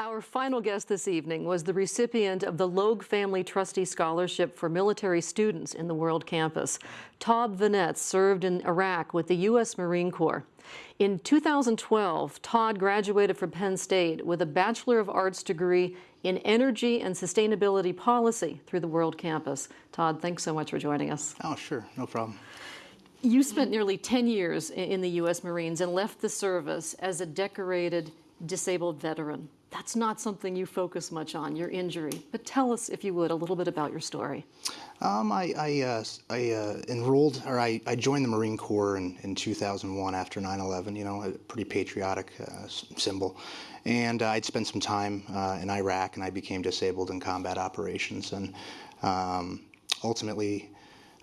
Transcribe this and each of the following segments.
Our final guest this evening was the recipient of the Logue Family Trustee Scholarship for Military Students in the World Campus. Todd Vanetz served in Iraq with the U.S. Marine Corps. In 2012, Todd graduated from Penn State with a Bachelor of Arts degree in Energy and Sustainability Policy through the World Campus. Todd, thanks so much for joining us. Oh, sure, no problem. You spent nearly 10 years in the U.S. Marines and left the service as a decorated disabled veteran. That's not something you focus much on, your injury. But tell us, if you would, a little bit about your story. Um, I, I, uh, I uh, enrolled, or I, I, joined the Marine Corps in, in 2001 after 9-11, you know, a pretty patriotic uh, symbol. And uh, I'd spent some time uh, in Iraq, and I became disabled in combat operations. And um, ultimately,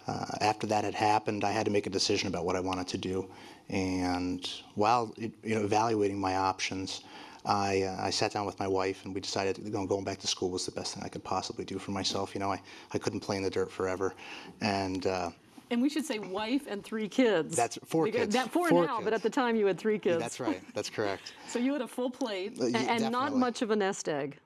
uh, after that had happened, I had to make a decision about what I wanted to do. And while you know, evaluating my options, I, uh, I sat down with my wife and we decided that going back to school was the best thing I could possibly do for myself. You know, I, I couldn't play in the dirt forever. And uh, and we should say wife and three kids. That's four because kids. That four, four now, kids. but at the time you had three kids. Yeah, that's right. That's correct. so you had a full plate uh, and, and not much of a nest egg.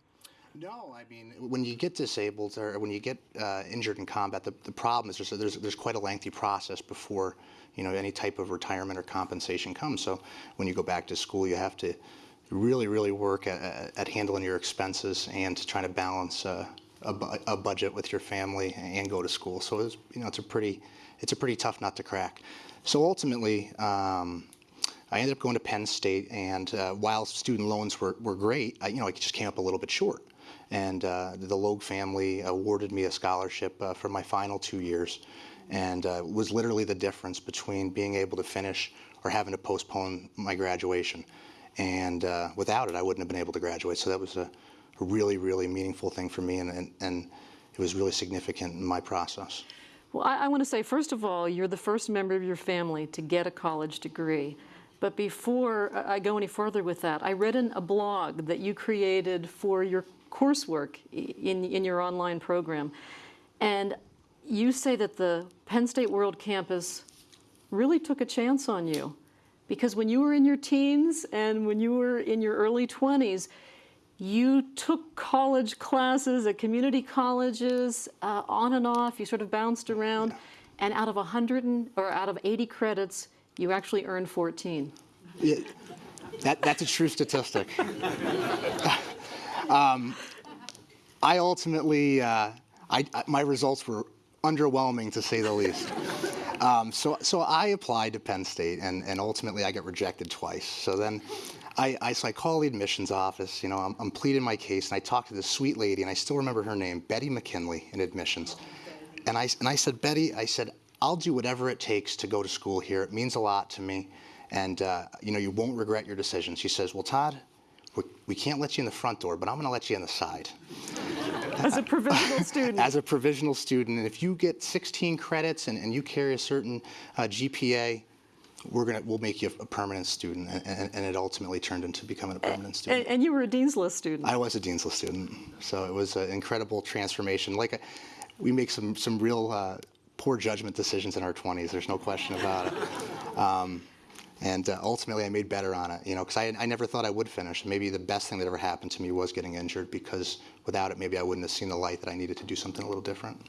No, I mean, when you get disabled or when you get uh, injured in combat, the, the problem is there's, there's, there's quite a lengthy process before, you know, any type of retirement or compensation comes. So when you go back to school, you have to really, really work at, at handling your expenses and trying to balance uh, a, a, budget with your family and go to school. So it's, you know, it's a pretty, it's a pretty tough nut to crack. So ultimately, um, I ended up going to Penn State, and uh, while student loans were, were great, I, you know, I just came up a little bit short. And uh, the Logue family awarded me a scholarship uh, for my final two years, and uh, was literally the difference between being able to finish or having to postpone my graduation. And uh, without it, I wouldn't have been able to graduate. So that was a, really, really meaningful thing for me, and, and, and, it was really significant in my process. Well, I, I want to say, first of all, you're the first member of your family to get a college degree. But before I go any further with that, I read in a blog that you created for your coursework in, in your online program. And you say that the Penn State World Campus really took a chance on you. Because when you were in your teens and when you were in your early 20s, you took college classes at community colleges uh, on and off. You sort of bounced around. And out of 100 and, or out of 80 credits, you actually earned 14. Yeah, that, that's a true statistic. um, I ultimately, uh, I, my results were underwhelming to say the least. Um, so, so I applied to Penn State, and, and ultimately I got rejected twice. So then I, I, so I call the admissions office, you know, I'm, I'm pleading my case, and I talked to this sweet lady, and I still remember her name, Betty McKinley, in admissions. And I, and I said, Betty, I said, I'll do whatever it takes to go to school here. It means a lot to me. And, uh, you know, you won't regret your decision. She says, well, Todd, we can't let you in the front door, but I'm going to let you in the side. As a provisional student. As a provisional student. And if you get 16 credits and, and you carry a certain uh, GPA, we're gonna we'll make you a permanent student and, and, it ultimately turned into becoming a permanent student. And, and, you were a Dean's List student. I was a Dean's List student. So it was an incredible transformation. Like a, we make some some real uh, poor judgment decisions in our 20s. There's no question about it. Um, and uh, ultimately, I made better on it, you know, because I, I never thought I would finish. Maybe the best thing that ever happened to me was getting injured because without it, maybe I wouldn't have seen the light that I needed to do something a little different.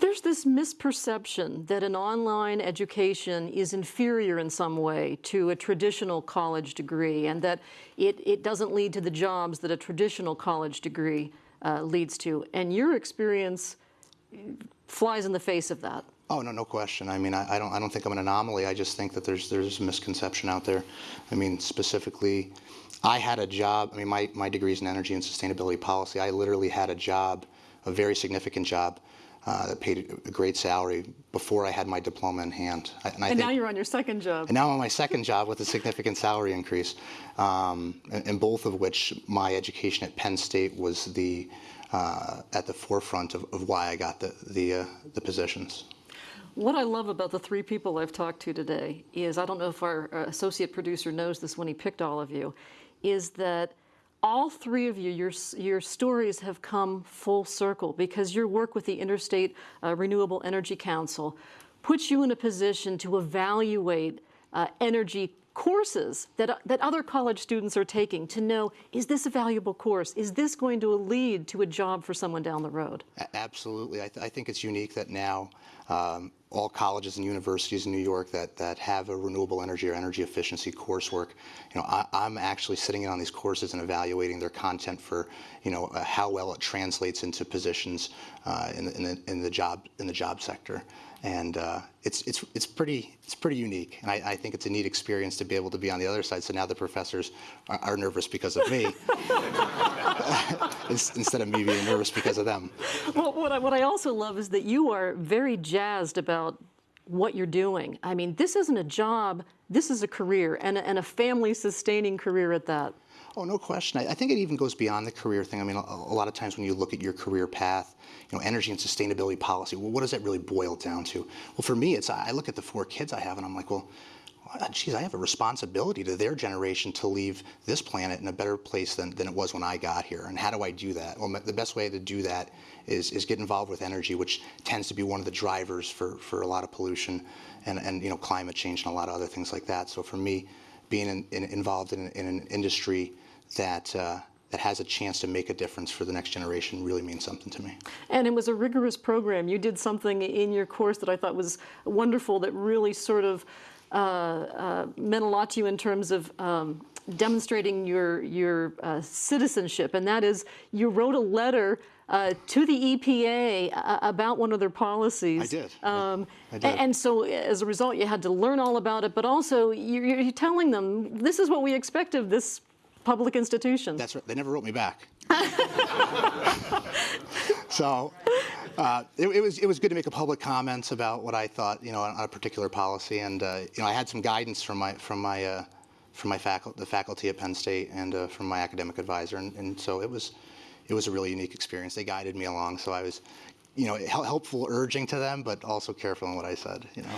There's this misperception that an online education is inferior in some way to a traditional college degree and that it, it doesn't lead to the jobs that a traditional college degree uh, leads to. And your experience flies in the face of that. Oh no, no question. I mean, I, I, don't, I don't think I'm an anomaly. I just think that there's there's a misconception out there. I mean, specifically, I had a job. I mean, my my degree is in energy and sustainability policy. I literally had a job, a very significant job, uh, that paid a great salary before I had my diploma in hand. And, and think, now you're on your second job. And now I'm on my second job with a significant salary increase, um, and, and, both of which my education at Penn State was the uh, at the forefront of, of, why I got the the, uh, the positions. What I love about the three people I've talked to today is, I don't know if our uh, associate producer knows this when he picked all of you, is that all three of you, your, your stories have come full circle because your work with the Interstate uh, Renewable Energy Council puts you in a position to evaluate uh, energy courses that, that other college students are taking to know, is this a valuable course? Is this going to lead to a job for someone down the road? Absolutely. I, th- I think it's unique that now um, all colleges and universities in New York that, that have a renewable energy or energy efficiency coursework, you know, I, I'm actually sitting in on these courses and evaluating their content for, you know, uh, how well it translates into positions uh, in, in, the, in the job in the job sector. And uh, it's, it's, it's, pretty, it's pretty unique. And I, I think it's a neat experience to be able to be on the other side. So now the professors are, are nervous because of me instead of me being nervous because of them. Well, what I, what I also love is that you are very jazzed about what you're doing. I mean, this isn't a job, this is a career, and a, and a family sustaining career at that. Oh, no question. I, think it even goes beyond the career thing. I mean, a, a lot of times when you look at your career path, you know, energy and sustainability policy, well, what does that really boil down to? Well, for me, it's I look at the four kids I have and I'm like, well, geez, I have a responsibility to their generation to leave this planet in a better place than, than it was when I got here. And how do I do that? Well, the best way to do that is, is get involved with energy, which tends to be one of the drivers for, for a lot of pollution and, and, you know, climate change and a lot of other things like that. So for me, being in, in, involved in, in an industry that, uh, that has a chance to make a difference for the next generation really means something to me. And it was a rigorous program. You did something in your course that I thought was wonderful that really sort of uh, uh, meant a lot to you in terms of um, demonstrating your, your uh, citizenship. And that is, you wrote a letter uh, to the EPA uh, about one of their policies. I did. Um, I did. And so as a result, you had to learn all about it, but also you're, you're telling them, this is what we expect of this public institution. That's right. They never wrote me back. so uh, it, it was it was good to make a public comment about what I thought, you know, on, on a particular policy, and uh, you know, I had some guidance from my from my uh, from my faculty, the faculty at Penn State, and uh, from my academic advisor, and, and so it was it was a really unique experience. They guided me along, so I was, you know, hel- helpful urging to them, but also careful in what I said, you know.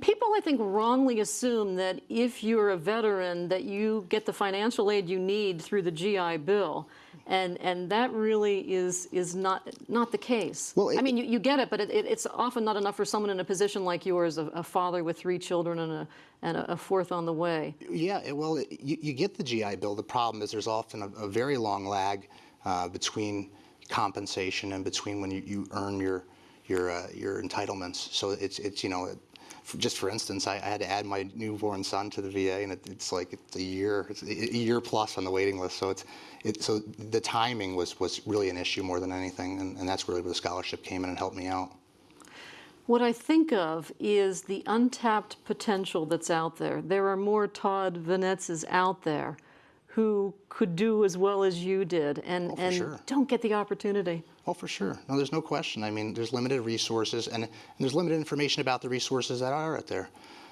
People, I think, wrongly assume that if you're a veteran, that you get the financial aid you need through the GI Bill, and and that really is is not not the case. Well, I mean, you, you get it, but it, it, it's often not enough for someone in a position like yours, a, a father with three children and a and a, a fourth on the way. Yeah, well, it- you, you get the GI Bill. The problem is there's often a, a very long lag uh, between compensation and between when you, you earn your your uh, your entitlements. So it's it's you know, it, just for instance, I, I had to add my newborn son to the VA, and it, it's like it's a year, it's a year plus on the waiting list. So it's it, so the timing was was really an issue more than anything, and, and that's really where the scholarship came in and helped me out. What I think of is the untapped potential that's out there. There are more Todd Vanetzes out there who could do as well as you did and, Oh, and sure. don't get the opportunity. Oh, for sure. No, there's no question. I mean, there's limited resources, and, and there's limited information about the resources that are out there.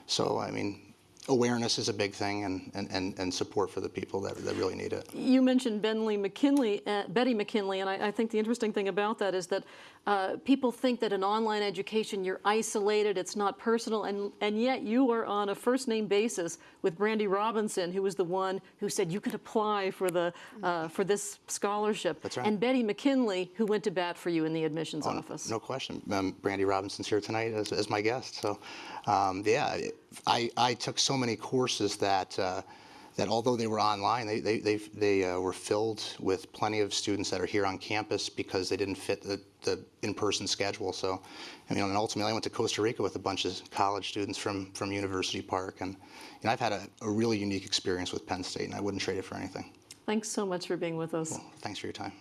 So, I mean, awareness is a big thing, and, and, and, and support for the people that, that really need it. You mentioned Bentley McKinley, uh, Betty McKinley, and I, I think the interesting thing about that is that uh, people think that in online education you're isolated, it's not personal, and, and yet you are on a first name basis with Brandy Robinson, who was the one who said you could apply for the uh, for this scholarship. That's right. And Betty McKinley, who went to bat for you in the admissions office. No question. Um, Brandy Robinson's here tonight as, as my guest. So, um, yeah, I, I took so many courses that, uh, that although they were online, they, they, they, they uh, were filled with plenty of students that are here on campus because they didn't fit the, the in-person schedule. So, I mean, and ultimately I went to Costa Rica with a bunch of college students from, from University Park. And, you know, I've had a, a really unique experience with Penn State, and I wouldn't trade it for anything. Thanks so much for being with us. Thanks for your time.